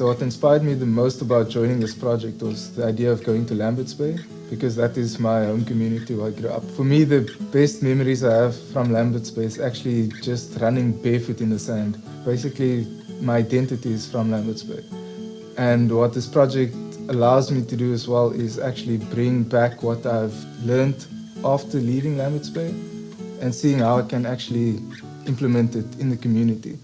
So what inspired me the most about joining this project was the idea of going to Lambert's Bay because that is my home community where I grew up. For me, the best memories I have from Lambert's Bay is actually just running barefoot in the sand. Basically, my identity is from Lambert's Bay. And what this project allows me to do as well is actually bring back what I've learned after leaving Lambert's Bay and seeing how I can actually implement it in the community.